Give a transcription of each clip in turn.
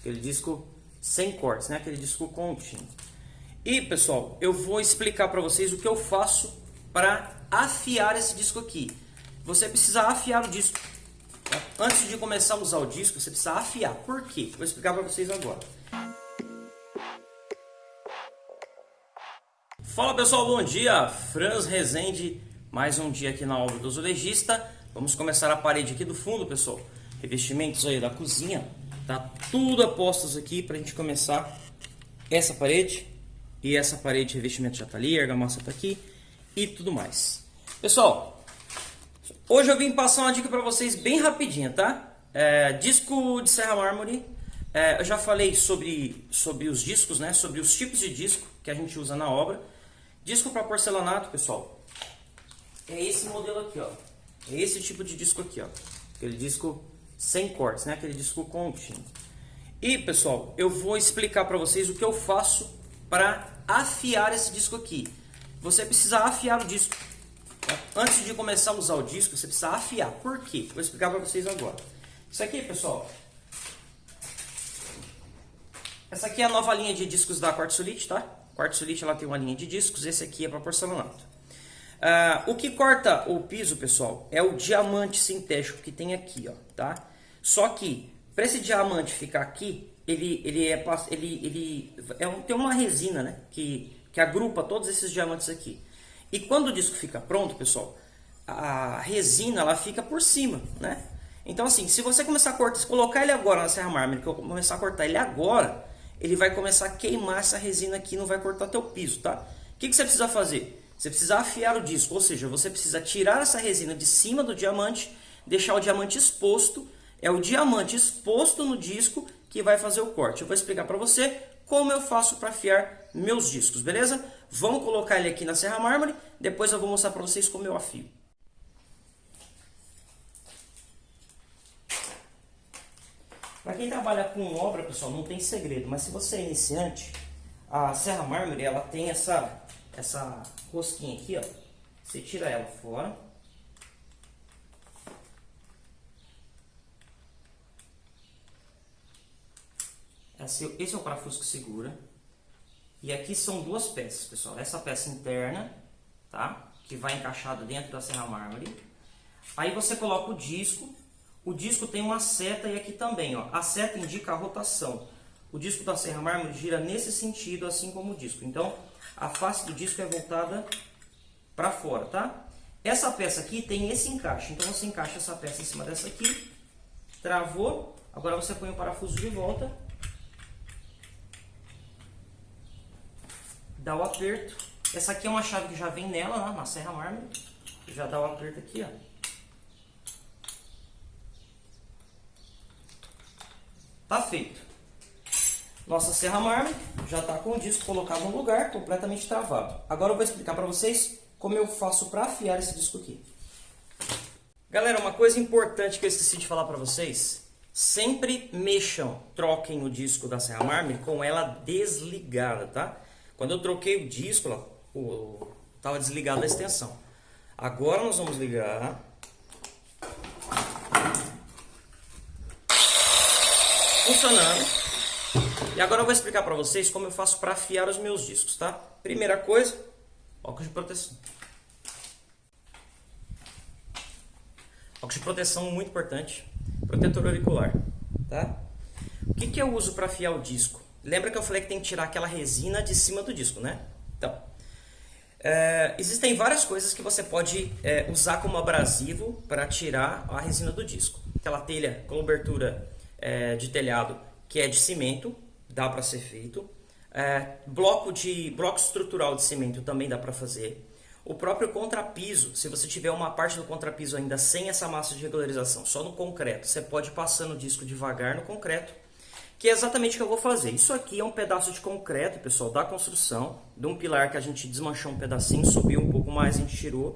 aquele disco sem cortes, né? Aquele disco contínuo. E pessoal, eu vou explicar para vocês o que eu faço para afiar esse disco aqui. Você precisa afiar o disco. Tá? Antes de começar a usar o disco, você precisa afiar. Por quê? Vou explicar para vocês agora. Fala pessoal, bom dia! Franz Rezende, mais um dia aqui na obra do azulejista. Vamos começar a parede aqui do fundo, pessoal. Revestimentos aí da cozinha. Tá tudo apostos aqui para a gente começar essa parede. E essa parede de revestimento já tá ali, a argamassa tá aqui e tudo mais. Pessoal, hoje eu vim passar uma dica para vocês bem rapidinha, tá? É, disco de serra mármore. É, eu já falei sobre, sobre os discos, né? Sobre os tipos de disco que a gente usa na obra. Disco para porcelanato, pessoal. É esse modelo aqui, ó. É esse tipo de disco aqui, ó. Aquele disco sem cortes, né? Aquele disco contínuo. E, pessoal, eu vou explicar para vocês o que eu faço para afiar esse disco aqui. Você precisa afiar o disco. Tá? Antes de começar a usar o disco, você precisa afiar. Por quê? Vou explicar para vocês agora. Isso aqui, pessoal. Essa aqui é a nova linha de discos da Quartzolite, tá? Quartzolite ela tem uma linha de discos, esse aqui é para porcelanato. Uh, o que corta o piso, pessoal, é o diamante sintético que tem aqui, ó, tá? Só que, para esse diamante ficar aqui, ele, ele, é, ele, ele é um, tem uma resina né, que, que agrupa todos esses diamantes aqui. E quando o disco fica pronto, pessoal, a resina ela fica por cima, né? Então assim, se você começar a cortar, se colocar ele agora na serra mármore, que eu começar a cortar ele agora, ele vai começar a queimar essa resina aqui, não vai cortar teu piso, tá? O que, que você precisa fazer? Você precisa afiar o disco, ou seja, você precisa tirar essa resina de cima do diamante, deixar o diamante exposto, é o diamante exposto no disco que vai fazer o corte. Eu vou explicar para você como eu faço para afiar meus discos, beleza? Vamos colocar ele aqui na serra mármore, depois eu vou mostrar para vocês como eu afio. Para quem trabalha com obra, pessoal, não tem segredo, mas se você é iniciante, a serra mármore, ela tem essa, essa rosquinha aqui, ó. Você tira ela fora. Esse, esse é o parafuso que segura. E aqui são duas peças, pessoal. Essa peça interna, tá? Que vai encaixada dentro da serra mármore. Aí você coloca o disco. O disco tem uma seta e aqui também, ó. A seta indica a rotação. O disco da serra mármore gira nesse sentido, assim como o disco. Então, a face do disco é voltada para fora, tá? Essa peça aqui tem esse encaixe. Então, você encaixa essa peça em cima dessa aqui. Travou. Agora você põe o parafuso de volta dá o aperto. Essa aqui é uma chave que já vem nela, né, na serra mármore. Já dá o aperto aqui, ó. Tá feito. Nossa serra mármore já está com o disco colocado no lugar, completamente travado. Agora eu vou explicar para vocês como eu faço para afiar esse disco aqui. Galera, uma coisa importante que eu esqueci de falar para vocês. Sempre mexam, troquem o disco da serra mármore com ela desligada, tá? Quando eu troquei o disco, ó, o, tava desligado a extensão. Agora nós vamos ligar. Funcionando. E agora eu vou explicar para vocês como eu faço para afiar os meus discos, tá? Primeira coisa, óculos de proteção. Óculos de proteção muito importante, protetor auricular, tá? O que, que eu uso para afiar o disco? Lembra que eu falei que tem que tirar aquela resina de cima do disco, né? Então, é, existem várias coisas que você pode é, usar como abrasivo para tirar a resina do disco. Aquela telha, cobertura é, de telhado que é de cimento, dá para ser feito. É, bloco, de, bloco estrutural de cimento também dá para fazer. O próprio contrapiso, se você tiver uma parte do contrapiso ainda sem essa massa de regularização, só no concreto, você pode ir passando o disco devagar no concreto que é exatamente o que eu vou fazer. Isso aqui é um pedaço de concreto, pessoal, da construção, de um pilar que a gente desmanchou um pedacinho, subiu um pouco mais, a gente tirou.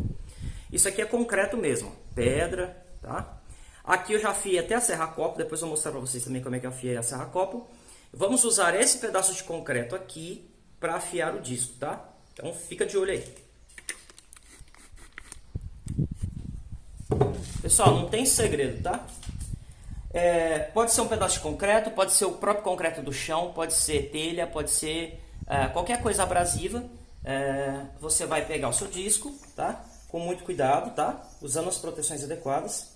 Isso aqui é concreto mesmo, pedra, tá? Aqui eu já afiei até a serra-copo, depois eu vou mostrar para vocês também como é que eu afiei a serra-copo. Vamos usar esse pedaço de concreto aqui para afiar o disco, tá? Então fica de olho aí. Pessoal, não tem segredo, tá? É, pode ser um pedaço de concreto, pode ser o próprio concreto do chão, pode ser telha, pode ser é, qualquer coisa abrasiva. É, você vai pegar o seu disco, tá? Com muito cuidado, tá? Usando as proteções adequadas.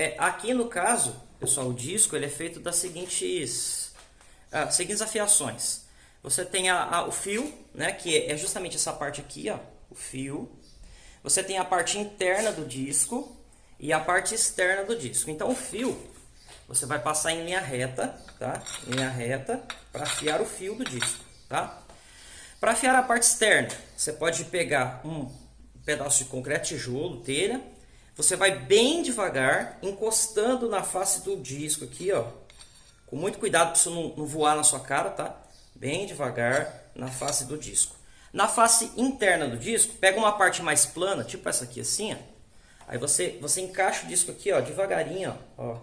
É, aqui no caso, pessoal, o disco ele é feito das seguintes, ah, seguintes afiações. Você tem a, a, o fio, né, que é justamente essa parte aqui, ó, o fio. Você tem a parte interna do disco e a parte externa do disco. Então o fio, você vai passar em linha reta, tá? Linha reta para afiar o fio do disco, tá? Para afiar a parte externa, você pode pegar um pedaço de concreto, tijolo, telha, você vai bem devagar, encostando na face do disco aqui, ó. Com muito cuidado para isso não, não voar na sua cara, tá? Bem devagar na face do disco. Na face interna do disco, pega uma parte mais plana, tipo essa aqui assim, ó. Aí você, você encaixa o disco aqui, ó, devagarinho, ó.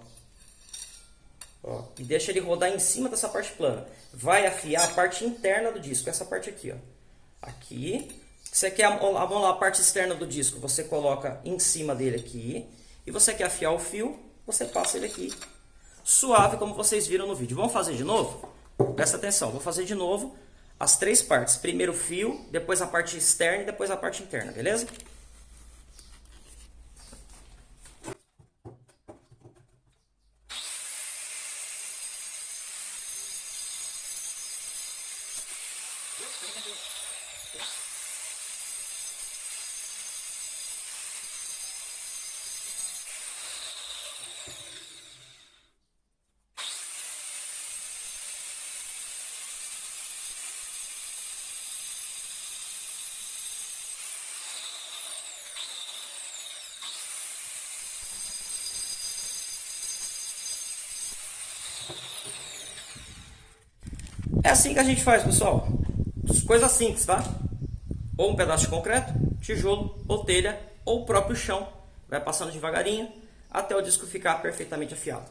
ó. E deixa ele rodar em cima dessa parte plana. Vai afiar a parte interna do disco, essa parte aqui, ó. Aqui, você quer lá, a parte externa do disco, você coloca em cima dele aqui. E você quer afiar o fio, você passa ele aqui. Suave, como vocês viram no vídeo. Vamos fazer de novo? Presta atenção, vou fazer de novo as três partes. Primeiro o fio, depois a parte externa e depois a parte interna, beleza? É assim que a gente faz, pessoal. Coisa simples, tá? Ou um pedaço de concreto, tijolo, ou telha, ou o próprio chão. Vai passando devagarinho até o disco ficar perfeitamente afiado.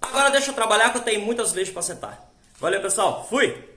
Agora deixa eu trabalhar que eu tenho muitas vezes para sentar. Valeu, pessoal. Fui!